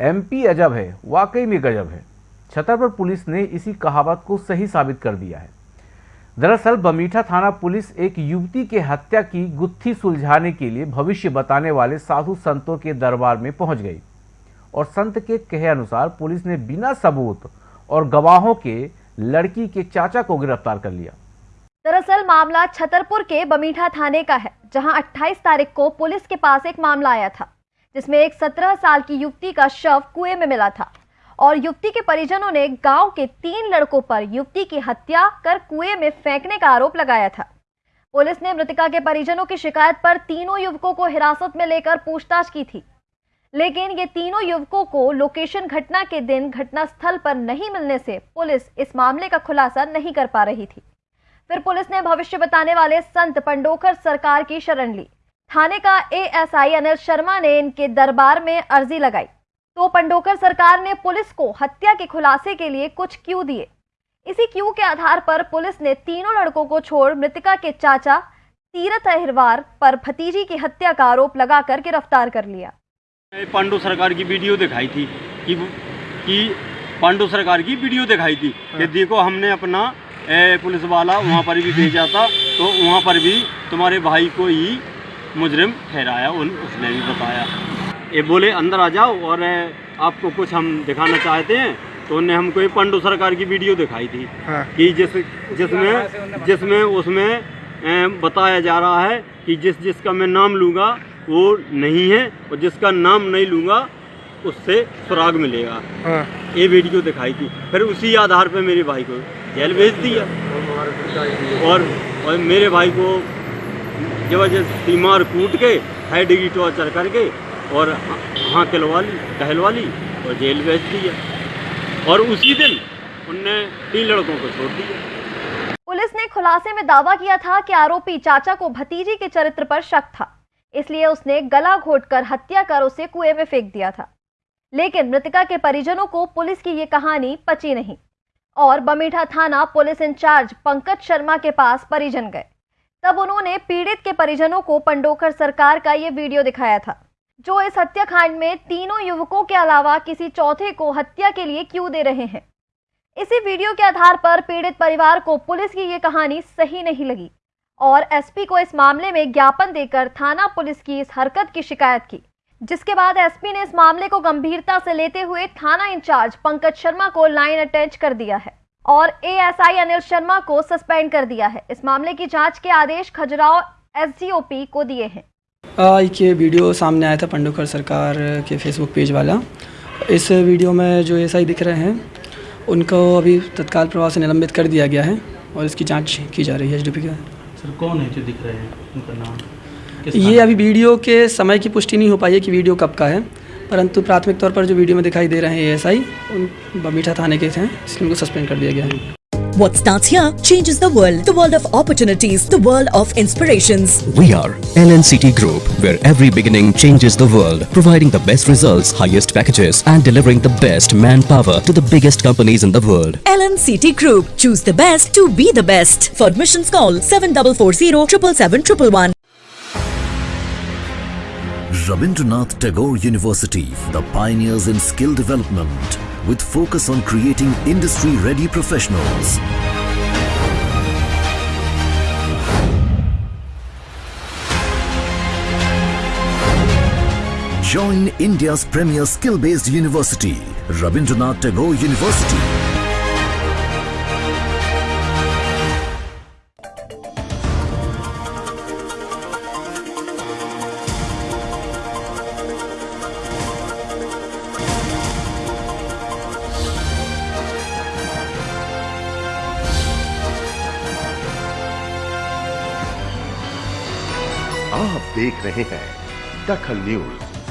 MP अजब है, वाकई में गजब है। छतरपुर पुलिस ने इसी कहावत को सही साबित कर दिया है। दरअसल, बमीठा थाना पुलिस एक युवती के हत्या की गुत्थी सुलझाने के लिए भविष्य बताने वाले साधु संतों के दरबार में पहुँच गई। और संत के कहे अनुसार पुलिस ने बिना सबूत और गवाहों के लड़की के चाचा को गिरफ़्तार कर लिया। दरअसल, मामला छतरपुर के बमीठा थाने का है, जहाँ 28 तारीख को पुलिस के पास एक मामला आया था। जिसमें एक 17 साल की युवती का शव कुएँ में मिला था। और युवती के परिजनों ने गाँव के तीन लड़कों पर युवती की हत्या कर कुएँ में फेंकने का आरोप लगाया था। पुलिस ने मृतका के परिजनों की शिकायत पर तीनों युवकों को हिरासत में लेकर पूछताछ की थी। लेकिन ये तीनों युवकों को लोकेशन घटना के दिन घटना स्थल पर नहीं मिलने से पुलिस इस मामले का खुलासा नहीं कर पा रही थी। फिर पुलिस ने भविष्य बताने वाले संत पंडोकर सरकार की शरण ली। थाने का एएसआई अनिल शर्मा ने इनके दरबार में अर्जी लगाई। तो पंडोकर सरकार ने पुलिस को हत्या के खुलासे के लिए कुछ क्यू दिए। इसी क्यू के आधार पर पुलिस ने तीनों लड़कों को छोड़ मृतिका के चाचा तीरथ अहिरवार पर भतीजी की हत्या का आरोप लगाकर गिरफ़्तार कर लिया। पांडु सरकार की वीडियो दिखाई थी कि कि पांडु सरकार की वीडियो दिखाई थी कि हाँ। देखो हमने अपना ए, पुलिस वाला वहाँ पर भी भेजा था तो वहाँ पर भी तुम्हारे भाई को ही मुजरिम ठहराया उन उसने भी बताया। ये बोले अंदर आ जाओ और आपको कुछ हम दिखाना चाहते हैं। तो उन्हें हमको ये पांडु सरकार की वीडियो दिखाई थी हाँ। कि जिस जिसमें जिसमें उसमें बताया जा रहा है कि जिस जिसका मैं नाम लूँगा वो नहीं है और जिसका नाम नहीं लूँगा उससे सुराग मिलेगा। हाँ। ये वीडियो दिखाई थी। फिर उसी आधार पे मेरे भाई को जेल भेज दिया। और, और मेरे भाई को ज़बरदस्ती मार कूट के हाई डिग्री टॉर्चर करके और हाँ कहलवा ली कहलवा ली और जेल भेज दिया। और उसी दिन उनने तीन लड़कों को छोड़ दिया। पुलिस ने खुलासे में दावा किया था कि आरोपी चाचा को भतीजी के चरित्र पर शक था, इसलिए उसने गला घोटकर हत्या कर उसे कुएँ में फेंक दिया था। लेकिन मृतका के परिजनों को पुलिस की ये कहानी पची नहीं और बमीठा थाना पुलिस इंचार्ज पंकज शर्मा के पास परिजन गए। तब उन्होंने पीड़ित के परिजनों को पंडोकर सरकार का ये वीडियो दिखाया था, जो इस हत्याकांड में तीनों युवकों के अलावा किसी चौथे को हत्या के लिए क्यों दे रहे हैं। इसी वीडियो के आधार पर पीड़ित परिवार को पुलिस की ये कहानी सही नहीं लगी और एसपी को इस मामले में ज्ञापन देकर थाना पुलिस की इस हरकत की शिकायत की, जिसके बाद एसपी ने इस मामले को गंभीरता से लेते हुए थाना इंचार्ज पंकज शर्मा को लाइन अटैच कर दिया है। और एएसआई अनिल शर्मा को सस्पेंड कर दिया है। इस मामले की जाँच के आदेश खजुराहो एसडीओपी को दिए हैं। एक ये वीडियो सामने आया था पंडोकर सरकार के फेसबुक पेज वाला। इस वीडियो में जो एस दिख रहे हैं उनको अभी तत्काल प्रभाव से निलंबित कर दिया गया है और इसकी जाँच की जा रही है एच के। सर कौन है जो दिख रहे हैं? उनका नाम? ये अभी वीडियो के समय की पुष्टि नहीं हो पाई है कि वीडियो कब का है। परंतु प्राथमिक तौर पर जो वीडियो में दिखाई दे रहे हैं एएसआई उन बमीठा थाने के हैं इसलिए उनको सस्पेंड कर दिया गया है What starts here changes the world. The world of opportunities, the world of inspirations. We are LNCT Group, where every beginning changes the world, providing the best results, highest packages, and delivering the best manpower to the biggest companies in the world. LNCT Group. Choose the best to be the best. For admissions call 7440 777 Rabindranath Tagore University, the pioneers in skill development with focus on creating industry-ready professionals. Join India's premier skill-based university, Rabindranath Tagore University. आप देख रहे हैं दखल news.